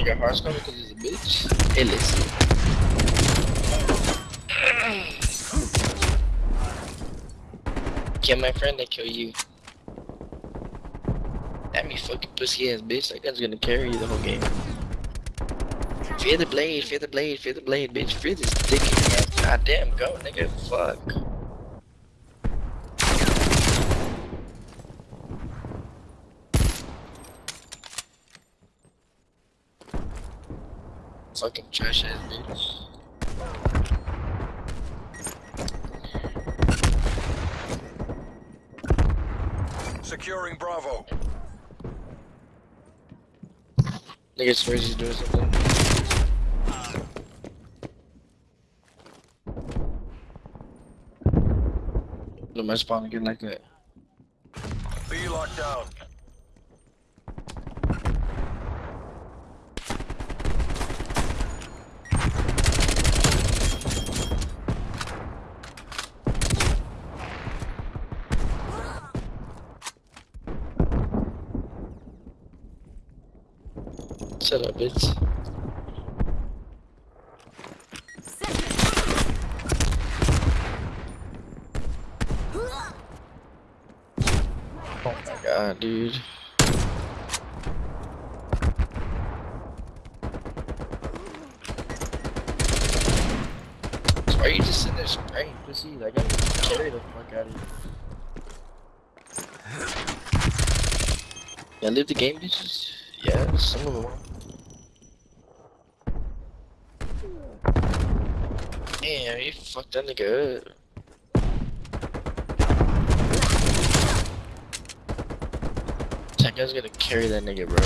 Nigga, Hearthstone because he's a bitch. Hey, listen. Kill my friend, they kill you. That me fucking pussy ass bitch. That gun's gonna carry you the whole game. Fear the blade, fear the blade, fear the blade, bitch. Fear this dick ass. God damn, go, nigga. Fuck. Fucking trash ass bitch. Securing Bravo. Nigga swears he's doing something. Look, my spawn again like that. B locked down. Shut up, bitch. Oh my god, dude. Why are you just sitting there spraying pussy? Like, I'm gonna carry the fuck out of you. Yeah, live the game, bitches? Yeah, some of them. are. Damn, you fucked that nigga up. That guy's gonna carry that nigga, bro.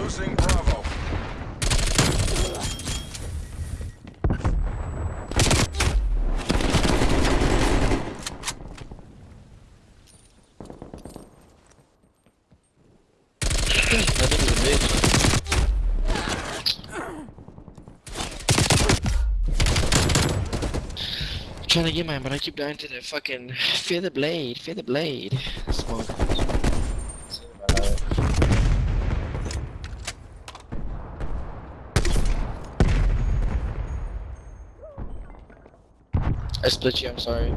Losing Bravo. that nigga's a bitch. I'm trying to get mine, but I keep dying to the fucking fear the blade, fear the blade. Smoke. I split you, I'm sorry.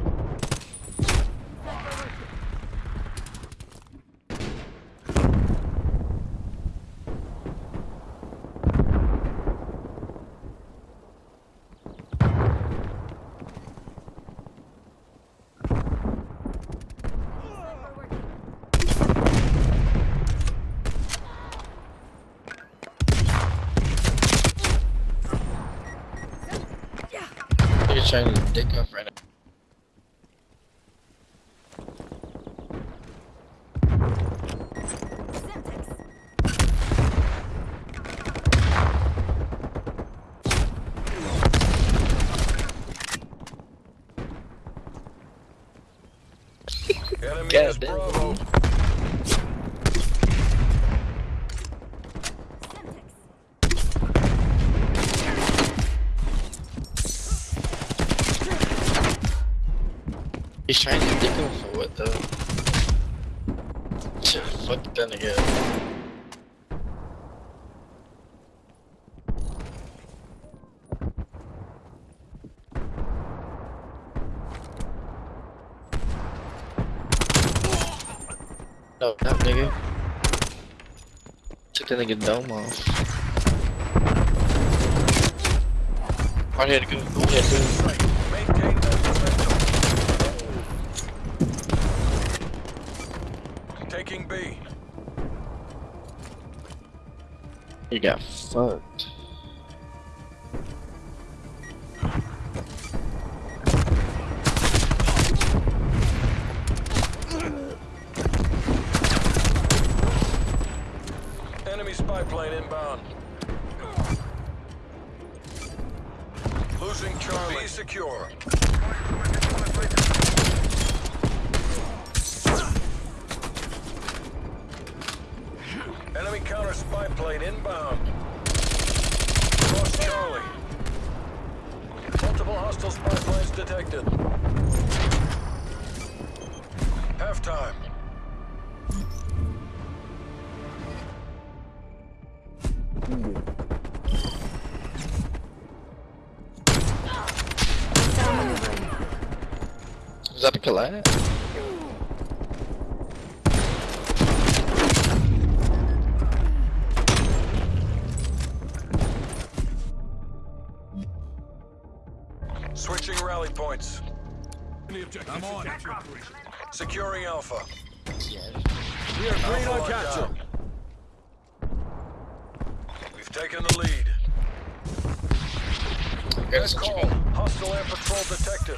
You're trying to dick up right now. Enemy God is. Bravo. He's trying to dick him for what though? Fuck that nigga. No, that nigga. Took that nigga dome off. Right here to go. Go ahead, go. You got fucked. Enemy spy plane inbound. Losing Charlie. Be secure. Enemy counter spy plane inbound. Cross Charlie. Multiple hostile spy planes detected. Half time. Is that a collab? Switching rally points. I'm on it. Securing Alpha. Yeah. We are green on locked capture. We've taken the lead. That's Good call. Hostile air patrol detected.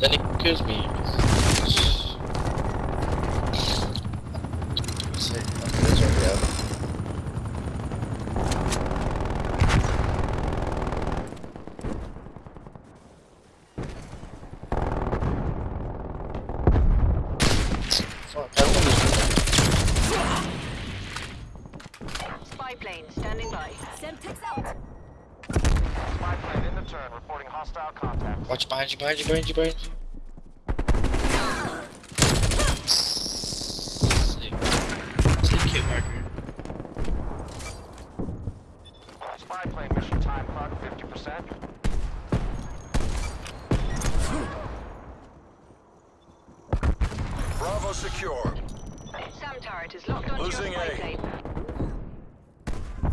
Then it kills me. Say, okay, it's already up. Fuck, I don't wanna- Spy plane standing by. Semtex out. Spy plane in the turn, reporting hostile contact. Watch behind you, behind you, behind you, behind you. Sick. Sick kill marker. Spy plane mission time clock 50%. Bravo secure. Sam turret is locked onto Losing A. plane.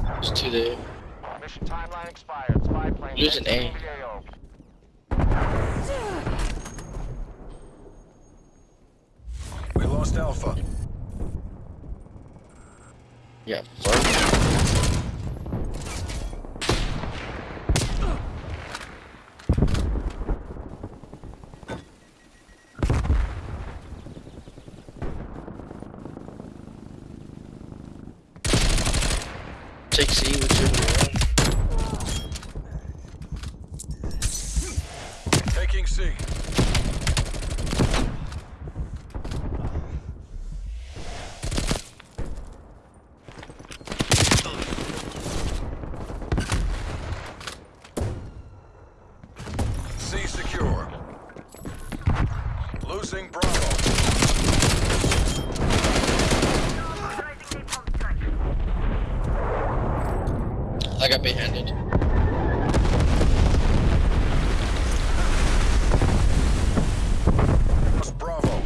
There's two there. Mission timeline expired. Spy plane Losing exiting A. We lost Alpha. Yeah, fuck. Take C with your one. Taking C. C secure. Losing Bravo. I got bait-handed. Lost Bravo.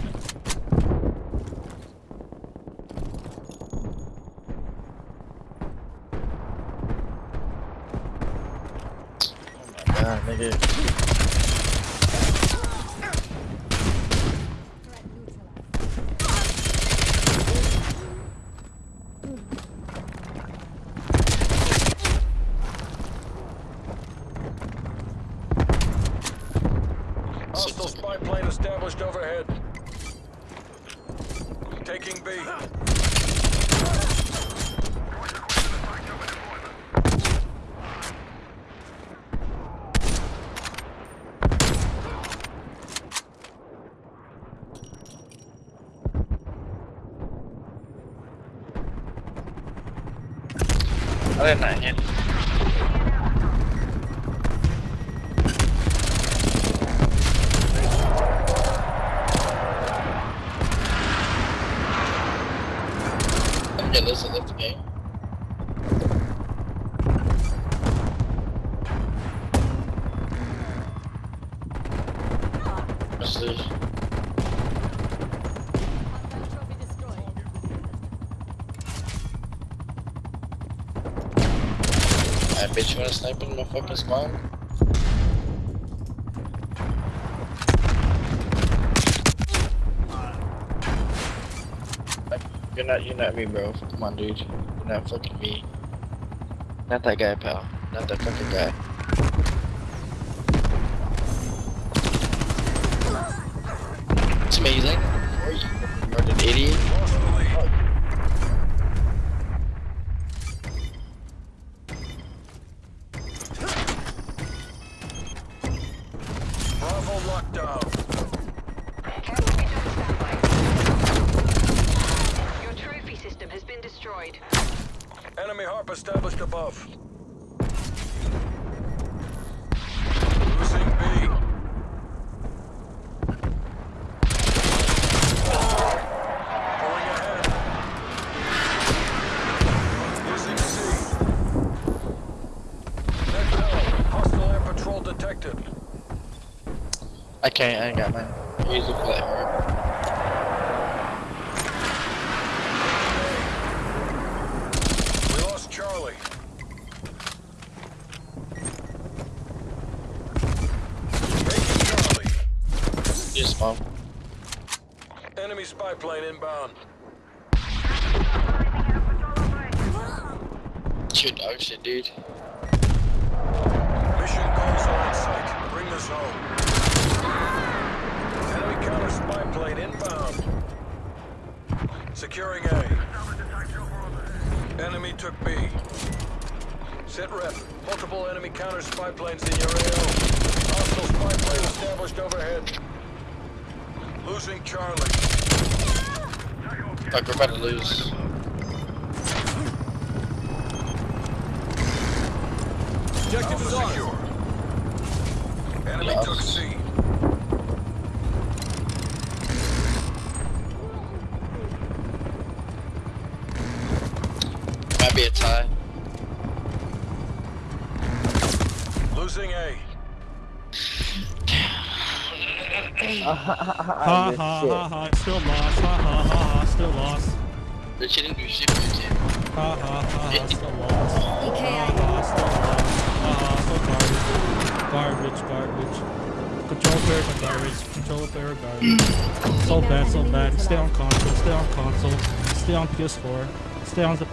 Oh my god, nigga. Hostile spy plane established overhead. Taking B. I did not hit. Okay, listen, left the game. You wanna snipe in my fucking spawn? You're not, you're not me, bro. Come on, dude. You're not fucking me. Not that guy, pal. Not that fucking guy. It's amazing. You're an idiot. Can't, I ain't got mine. Use the play hard. We lost Charlie. Charlie. Just spawn. Enemy spy plane inbound. Shoot dog oh, shit, dude. Mission goals are in sight. Bring us home. Enemy counter spy plane inbound. Securing A. Enemy took B. Sit rep. Multiple enemy counter spy planes in your AO. Hostile spy plane established overhead. Losing Charlie. Fuck, we're about to lose. Objective is Alpha ours. secure. Enemy Yes. took C. Ha missed ha shit. ha ha, still lost. Ha ha ha ha, still lost. They shouldn't do shit with you. Ha ha ha ha, still lost. Ha EKI. ha, still lost. Ha ha, still garbage. Garbage, garbage. Control player for garbage. Control player garbage. So bad, so bad. Stay on console. Stay on console. Stay on PS4. Stay on the